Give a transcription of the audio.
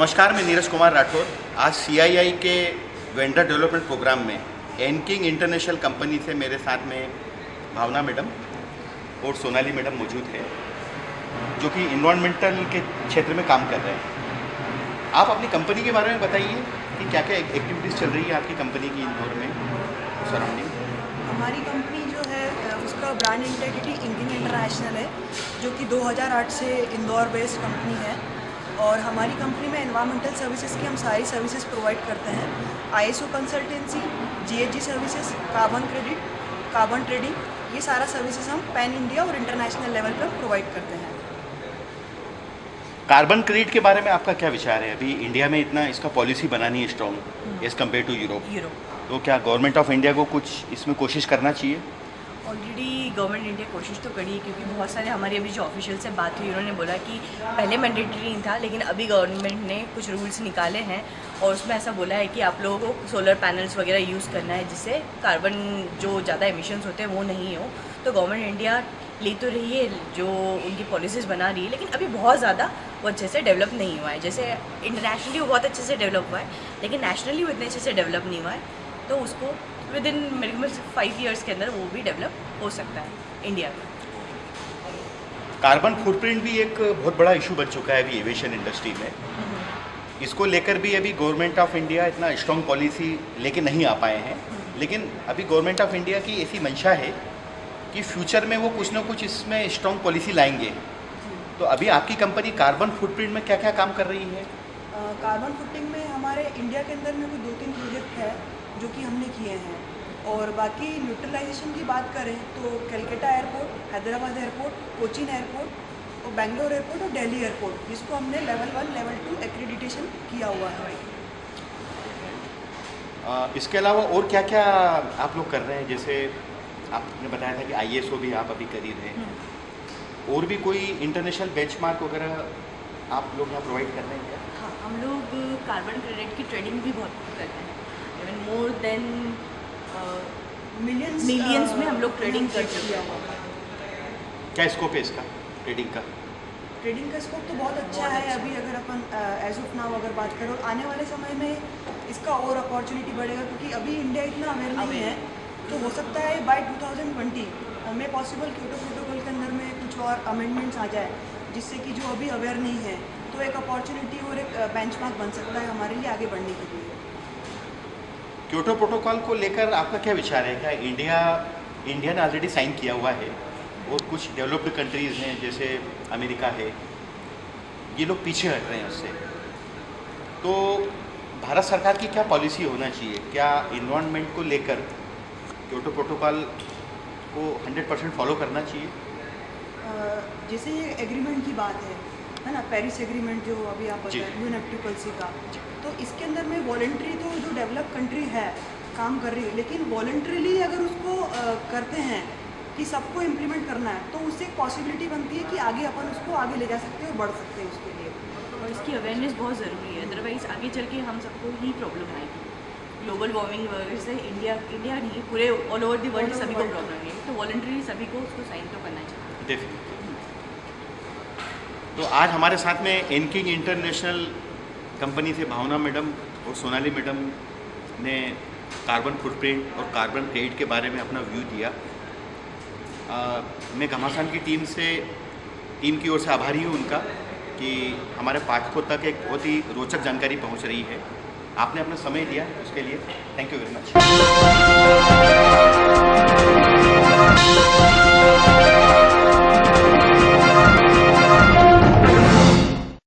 नमस्कार, मैं नीरज कुमार राठौर। आज सीआईआई के वेंडर डेवलपमेंट प्रोग्राम में एनकिंग इंटरनेशनल कंपनी से मेरे साथ में भावना मैडम और सोनाली मैडम मौजूद है, जो कि इन्वायरमेंटल के क्षेत्र में काम कर रहे हैं। आप अपनी कंपनी के बारे में बताइए कि क्या क्या एक्टिविटीज़ चल रही है आपकी कंपनी की इंदौर में सराउंडिंग हमारी कंपनी जो है उसका ब्रांड इंटेग्रिटी इंकिंग इंटरनेशनल है, जो कि 2008 से इंदौर बेस्ड कंपनी है। और हमारी कंपनी में एनवायरमेंटल सर्विसेज़ की हम सारी सर्विसेज़ प्रोवाइड करते हैं। ISO consultancy GHG services carbon credit carbon trading ये सारा सर्विसेज़ हम पैन इंडिया और इंटरनेशनल लेवल पर प्रोवाइड करते हैं। कार्बन क्रेडिट के बारे में आपका क्या विचार है? अभी इंडिया में इतना इसका पॉलिसी बनानी है strong as compare to Europe Europe तो क्या गवर्नमेंट ऑफ़ इंडिया को कुछ इसमें कोशिश करना चाहिए? ऑलरेडी गवर्नमेंट इंडिया कोशिश तो करी है क्योंकि बहुत सारे हमारे अभी जो ऑफिशियल से बात हुई, उन्होंने बोला कि पहले मैंडेटरी नहीं था, लेकिन अभी गवर्नमेंट ने कुछ रूल्स निकाले हैं और उसमें ऐसा बोला है कि आप लोगों को सोलर पैनल्स वगैरह यूज़ करना है, जिससे कार्बन जो ज़्यादा एमिशन्स होते हैं वो नहीं हो। तो गवर्नमेंट इंडिया ले तो रही है, जो उनकी पॉलिसीज़ बना रही है, लेकिन अभी बहुत ज़्यादा वो अच्छे से डेवलप नहीं हुआ है। जैसे इंटरनेशनली वो बहुत अच्छे से डेवलप हुआ है, लेकिन नेशनली वो इतने अच्छे से डेवलप नहीं हुआ है तो उसको विद इन मेरे से फाइव ईयर्स के अंदर वो भी डेवलप हो सकता है इंडिया में। कार्बन फुटप्रिंट भी एक बहुत बड़ा इशू बन चुका है अभी एविएशन इंडस्ट्री में। इसको लेकर भी अभी गवर्नमेंट ऑफ़ इंडिया इतना स्ट्रॉन्ग पॉलिसी लेके नहीं आ पाए हैं। लेकिन अभी गवर्नमेंट ऑफ़ इंडिया की ऐसी मंशा है कि फ्यूचर में वो कुछ ना कुछ इसमें स्ट्रॉन्ग पॉलिसी लाएँगे। तो अभी आपकी कंपनी कार्बन फुटप्रिंट में क्या क्या काम कर रही है? कार्बन फुटिंग में हमारे इंडिया के अंदर में भी दो तीन प्रोजेक्ट है। जो कि हमने किए हैं। और बाकी न्यूट्रलाइजेशन की बात करें तो Calcutta airport Hyderabad airport Cochin airport और बेंगलोर एयरपोर्ट और दिल्ली एयरपोर्ट जिसको हमने level one level two accreditation किया हुआ है। आ, इसके अलावा और क्या क्या आप लोग कर रहे हैं? जैसे आपने बताया था कि आईएसओ भी आप अभी कर ही रहे हैं। और भी कोई इंटरनेशनल बेंचमार्क वगैरह आप लोग यहाँ प्रोवाइड कर रहे हैं क्या? हाँ हम लोग कार्बन क्रेडिट की ट्रेडिंग भी बहुत करते हैं। Even more than millions Millions में हम लोग ट्रेडिंग कर चुके हैं। क्या स्कोप है इसका ट्रेडिंग का ट्रेडिंग का स्कोप तो बहुत अच्छा बहुत है अच्छा। अभी अगर अपन एज ऑफ़ नाउ अगर बात करो आने वाले समय में इसका और अपॉर्चुनिटी बढ़ेगा क्योंकि अभी इंडिया इतना अवेयर नहीं है तो हो सकता है बाय 2020 में पॉसिबल क्योटो प्रोटोकॉल के अंदर में कुछ और अमेंडमेंट्स आ जाए जिससे कि जो अभी अवेयर नहीं है तो एक अपॉर्चुनिटी और एक बेंचमार्क बन सकता है हमारे लिए आगे बढ़ने के लिए क्योटो प्रोटोकॉल को लेकर आपका क्या विचार है? क्या इंडिया इंडिया ने ऑलरेडी साइन किया हुआ है? और कुछ डेवलप्ड कंट्रीज़ हैं जैसे अमेरिका है। ये लोग पीछे हट रहे हैं उससे। तो भारत सरकार की क्या पॉलिसी होना चाहिए? क्या इन्वायरमेंट को लेकर क्योटो प्रोटोकॉल को 100 परसेंट फॉलो करना चाहिए? जैसे ये एग्रीमेंट की बात है है ना? पेरिस एग्रीमेंट जो अभी आप। बताए यूएनएफटीपीसी का। तो इसके अंदर में वॉलेंट्री डेवलप कंट्री है काम कर रही है लेकिन वॉलेंट्रीली अगर उसको करते हैं कि सबको इम्प्लीमेंट करना है तो उससे एक पॉसिबिलिटी बनती है कि आगे अपन उसको आगे ले जा सकते हैं और बढ़ सकते हैं उसके लिए। और इसकी अवेयरनेस बहुत ज़रूरी है अदरवाइज़ आगे चल के हम सबको ही प्रॉब्लम आएगी। ग्लोबल वार्मिंग वगैरह से इंडिया इंडिया नहीं पूरे ऑल ओवर दी वर्ल्ड सभी को प्रॉब्लम है तो वॉल्ट्री सभी को उसको साइन तो करना चाहिए। डेफिनेटली तो आज हमारे साथ में एनकिंग इंटरनेशनल कंपनी से भावना मैडम और सोनाली मैडम ने कार्बन फुटप्रिंट और कार्बन क्रेडिट के बारे में अपना व्यू दिया। आ, मैं घमासान की टीम से टीम की ओर से आभारी हूँ उनका कि हमारे पाठकों तक एक बहुत ही रोचक जानकारी पहुँच रही है। आपने अपना समय दिया उसके लिए। Thank you very much